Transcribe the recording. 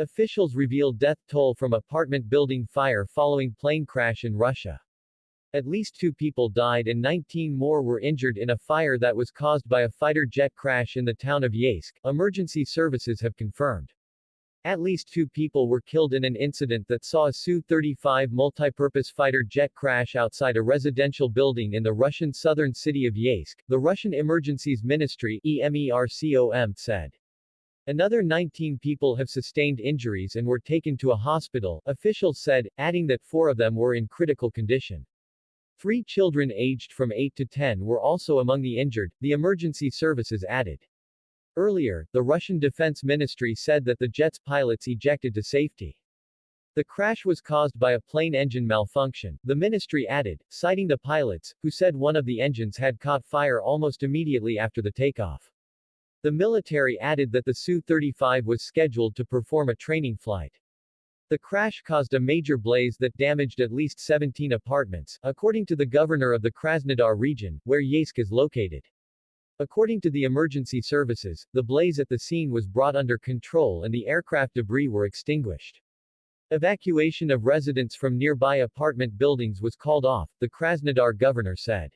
Officials reveal death toll from apartment building fire following plane crash in Russia. At least two people died and 19 more were injured in a fire that was caused by a fighter jet crash in the town of Yeysk, emergency services have confirmed. At least two people were killed in an incident that saw a Su-35 multipurpose fighter jet crash outside a residential building in the Russian southern city of Yeysk, the Russian Emergencies Ministry EMERCOM said. Another 19 people have sustained injuries and were taken to a hospital, officials said, adding that four of them were in critical condition. Three children aged from 8 to 10 were also among the injured, the emergency services added. Earlier, the Russian Defense Ministry said that the jet's pilots ejected to safety. The crash was caused by a plane engine malfunction, the ministry added, citing the pilots, who said one of the engines had caught fire almost immediately after the takeoff. The military added that the Su-35 was scheduled to perform a training flight. The crash caused a major blaze that damaged at least 17 apartments, according to the governor of the Krasnodar region, where Yeysk is located. According to the emergency services, the blaze at the scene was brought under control and the aircraft debris were extinguished. Evacuation of residents from nearby apartment buildings was called off, the Krasnodar governor said.